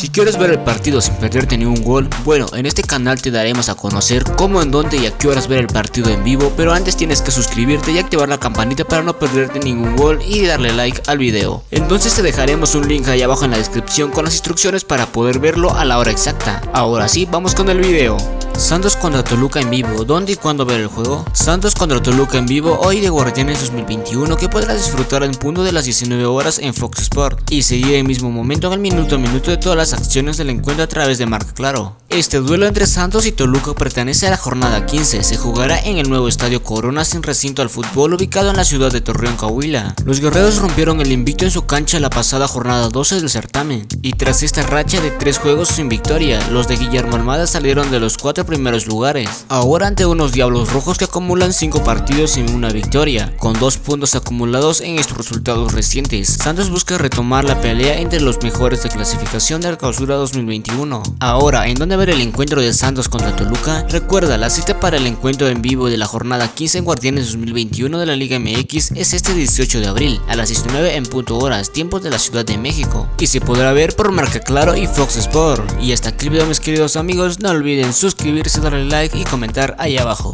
Si quieres ver el partido sin perderte ni un gol, bueno, en este canal te daremos a conocer cómo, en dónde y a qué horas ver el partido en vivo, pero antes tienes que suscribirte y activar la campanita para no perderte ningún gol y darle like al video. Entonces te dejaremos un link ahí abajo en la descripción con las instrucciones para poder verlo a la hora exacta. Ahora sí, vamos con el video. Santos contra Toluca en vivo, ¿dónde y cuándo ver el juego? Santos contra Toluca en vivo hoy de Guardianes 2021 que podrás disfrutar en punto de las 19 horas en Fox Sport y seguir el mismo momento en el minuto a minuto de todas las acciones del encuentro a través de Marca Claro. Este duelo entre Santos y Toluca pertenece a la jornada 15, se jugará en el nuevo estadio Corona sin recinto al fútbol ubicado en la ciudad de Torreón, Coahuila. Los guerreros rompieron el invicto en su cancha la pasada jornada 12 del certamen y tras esta racha de tres juegos sin victoria, los de Guillermo Almada salieron de los cuatro primeros lugares. Ahora ante unos Diablos Rojos que acumulan 5 partidos sin una victoria, con 2 puntos acumulados en estos resultados recientes. Santos busca retomar la pelea entre los mejores de clasificación de la clausura 2021. Ahora, ¿en dónde ver el encuentro de Santos contra Toluca? Recuerda, la cita para el encuentro en vivo de la jornada 15 en Guardianes 2021 de la Liga MX es este 18 de abril, a las 19 en punto horas, tiempo de la Ciudad de México. Y se podrá ver por Marca Claro y Fox Sport. Y hasta aquí mis queridos amigos, no olviden suscribirse, darle like y comentar ahí abajo.